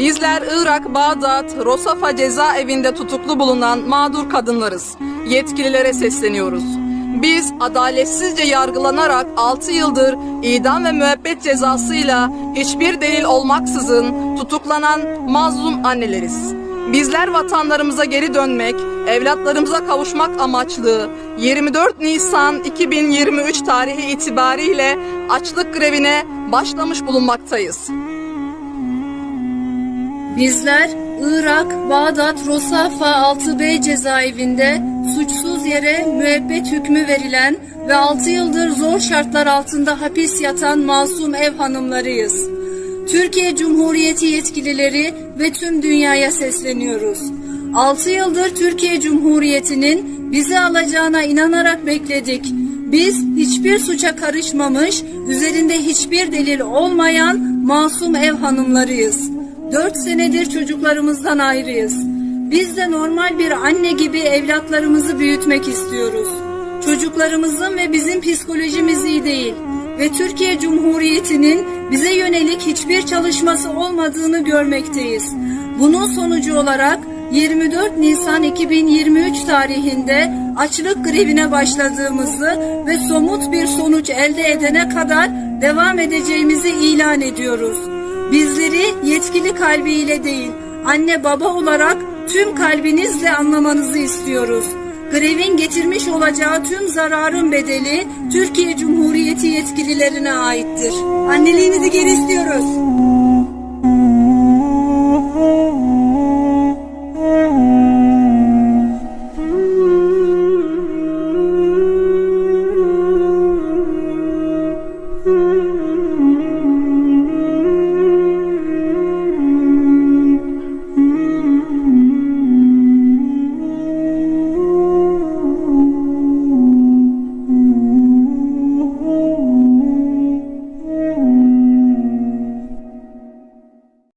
Irak Bağdat Rosafa cezaevinde tutuklu bulunan mağdur kadınlarız. Yetkililere sesleniyoruz. Biz adaletsizce yargılanarak 6 yıldır idam ve müebbet cezasıyla hiçbir delil olmaksızın tutuklanan mazlum anneleriz. Bizler vatanlarımıza geri dönmek, evlatlarımıza kavuşmak amaçlı 24 Nisan 2023 tarihi itibariyle açlık grevine başlamış bulunmaktayız. Bizler Irak, Bağdat, Rosafa 6B cezaevinde suçsuz yere müebbet hükmü verilen ve 6 yıldır zor şartlar altında hapis yatan masum ev hanımlarıyız. Türkiye Cumhuriyeti yetkilileri ve tüm dünyaya sesleniyoruz. 6 yıldır Türkiye Cumhuriyeti'nin bizi alacağına inanarak bekledik. Biz hiçbir suça karışmamış, üzerinde hiçbir delil olmayan masum ev hanımlarıyız. Dört senedir çocuklarımızdan ayrıyız. Biz de normal bir anne gibi evlatlarımızı büyütmek istiyoruz. Çocuklarımızın ve bizim psikolojimiz iyi değil ve Türkiye Cumhuriyeti'nin bize yönelik hiçbir çalışması olmadığını görmekteyiz. Bunun sonucu olarak 24 Nisan 2023 tarihinde açlık grevine başladığımızı ve somut bir sonuç elde edene kadar devam edeceğimizi ilan ediyoruz. Bizleri yetkili kalbiyle değil, anne baba olarak tüm kalbinizle anlamanızı istiyoruz. Grevin getirmiş olacağı tüm zararın bedeli Türkiye Cumhuriyeti yetkililerine aittir. Anneliğinizi geri istiyoruz.